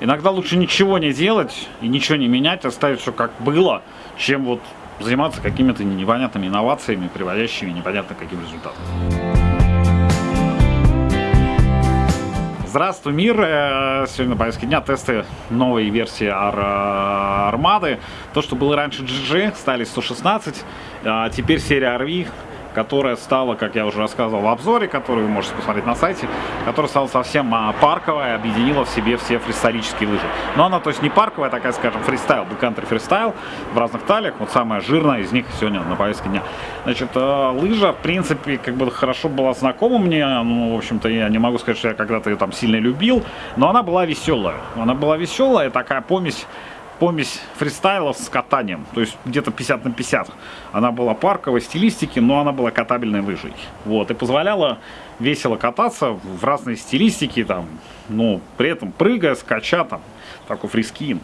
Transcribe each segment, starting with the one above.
Иногда лучше ничего не делать и ничего не менять, оставить все как было, чем вот заниматься какими-то непонятными инновациями, приводящими непонятно каким результатом. Здравствуй, мир! Э, сегодня на повестке дня тесты новой версии Ар Армады. То, что было раньше GG, стали 116, а теперь серия RV которая стала, как я уже рассказывал в обзоре, который вы можете посмотреть на сайте, которая стала совсем а, парковая, объединила в себе все фристайлические лыжи. Но она, то есть не парковая, такая, скажем, фристайл, бэккантри фристайл в разных талиях. Вот самая жирная из них сегодня на повестке дня. Значит, э, лыжа, в принципе, как бы хорошо была знакома мне. Ну, в общем-то, я не могу сказать, что я когда-то ее там сильно любил, но она была веселая. Она была веселая, такая помесь помесь фристайла с катанием, то есть где-то 50 на 50. Она была парковой стилистики, но она была катабельной лыжей. Вот, и позволяла весело кататься в разной стилистике, там, ну, при этом прыгая, скача, там, такой freeskiing.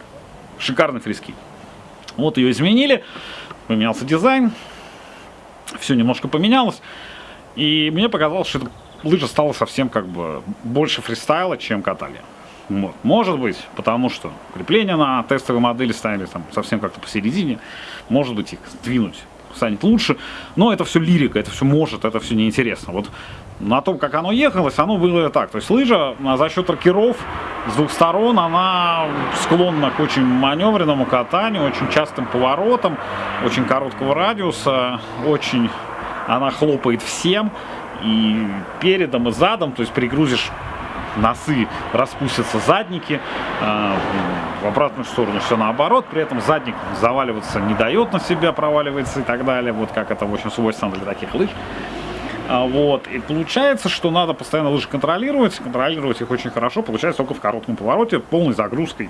Шикарный freeskiing. Вот ее изменили, поменялся дизайн, все немножко поменялось. И мне показалось, что эта лыжа стала совсем как бы больше фристайла, чем катания. Может быть, потому что крепления на тестовой модели ставили там совсем как-то посередине. Может быть, их сдвинуть станет лучше. Но это все лирика, это все может, это все неинтересно. Вот на том, как оно ехалось, оно было так. То есть лыжа а, за счет рокеров с двух сторон, она склонна к очень маневренному катанию, очень частым поворотам, очень короткого радиуса, очень она хлопает всем. И передом, и задом, то есть пригрузишь носы распустятся задники, а, в обратную сторону все наоборот, при этом задник заваливаться не дает на себя, проваливается и так далее, вот как это в общем свойственно для таких лыж. А, вот, и получается, что надо постоянно лыжи контролировать, контролировать их очень хорошо, получается только в коротком повороте, полной загрузкой,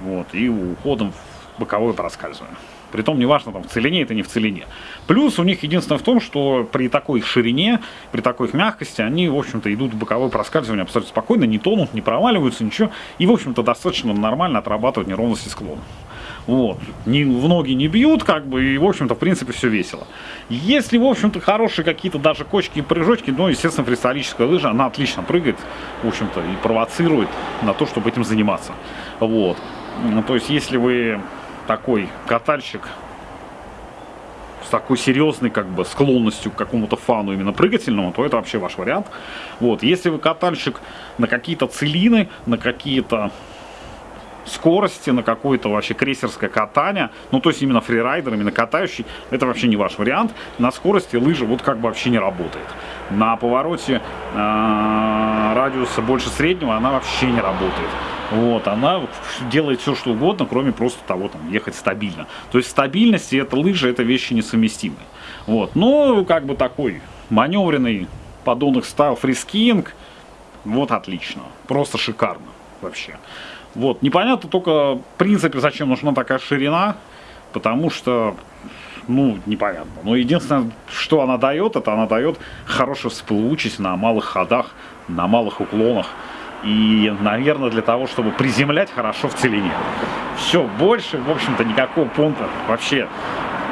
вот, и уходом в боковое проскальзывание. Притом, неважно, там, в целине это не в целине. Плюс у них единственное в том, что при такой их ширине, при такой их мягкости, они, в общем-то, идут в боковое проскальзывание абсолютно спокойно, не тонут, не проваливаются, ничего. И, в общем-то, достаточно нормально отрабатывают неровности склона. Вот. Ни, в ноги не бьют, как бы, и, в общем-то, в принципе, все весело. Если, в общем-то, хорошие какие-то даже кочки и прыжочки, ну, естественно, фристайлическая лыжа, она отлично прыгает, в общем-то, и провоцирует на то, чтобы этим заниматься. Вот. Ну, то есть, если вы такой катальщик с такой серьезной как бы склонностью к какому-то фану именно прыгательному, то это вообще ваш вариант. Вот, если вы катальщик на какие-то целины, на какие-то скорости, на какое-то вообще крейсерское катание, ну то есть именно фрирайдер, именно катающий, это вообще не ваш вариант. На скорости лыжа вот как бы вообще не работает. На повороте э, радиуса больше среднего она вообще не работает. Вот, она делает все, что угодно, кроме просто того, там, ехать стабильно. То есть стабильность и это лыжи, это вещи несовместимые. Вот, но как бы такой маневренный подонок style freeskiing, вот отлично, просто шикарно вообще. Вот, непонятно только, в принципе, зачем нужна такая ширина, потому что, ну, непонятно. Но единственное, что она дает, это она дает хорошую всплывучесть на малых ходах, на малых уклонах. И, наверное, для того, чтобы приземлять хорошо в целине. Все, больше, в общем-то, никакого понта вообще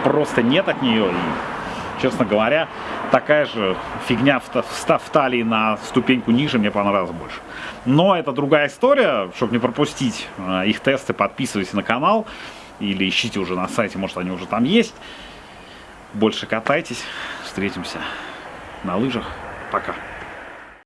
просто нет от нее. И, честно говоря, такая же фигня в, в, в талии на ступеньку ниже мне понравилась больше. Но это другая история. Чтобы не пропустить э, их тесты, подписывайтесь на канал. Или ищите уже на сайте, может они уже там есть. Больше катайтесь. Встретимся на лыжах. Пока.